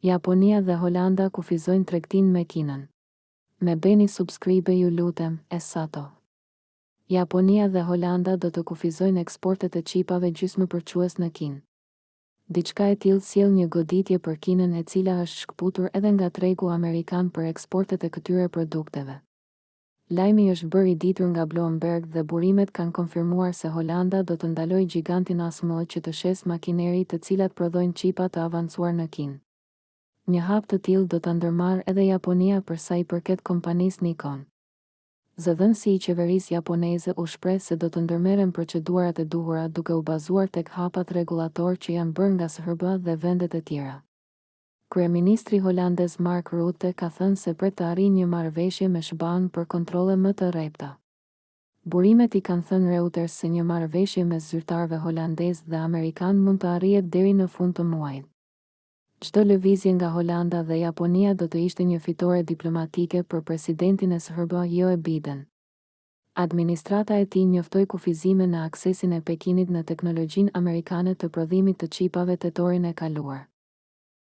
Japonia dhe Holanda kufizojnë tregtinë me Kinën. Më bëni subscribe ju lutem, Esato. Japonia dhe Holanda do të kufizojnë eksportet e çipave gjysmëpërçues në Kinë. Diçka e tillë sjell një goditje për Kinën e cila është shkëputur edhe nga tregu amerikan për eksportet e këtyre produkteve. Lajmi është bërë i ditur nga Bloomberg dhe burimet kanë konfirmuar se Holanda do të ndalojë gjigantin ASML që të shesë makineri të cilat prodhojnë çipa të avancuar në Kinë. Një hap të tillë do ta ndërmarrë edhe Japonia për sa i përket kompanisë Nikon. Zëdhënësi i qeverisë japoneze u shpreh se do të ndërmerren procedurat e duhura duke u bazuar tek hapat rregullatorë që janë bërë nga SHBA dhe vendet e tjera. Kryeministri holandez Mark Rutte ka thënë se pret të arrijë një marrëveshje me SHBA-në për kontrolle më të rrepta. Burimet i kanë thënë Reuters se një marrëveshje mes zyrtarëve holandezë dhe amerikanë mund të arrihet deri në fund të muajit. Çdo lëvizje nga Holanda dhe Japonia do të ishte një fitore diplomatike për presidentin e SHBA, Joe Biden. Administrata e tij njoftoi kufizime në aksesin e Pekinit në teknologjinë amerikane të prodhimit të çipave tetorin e kaluar.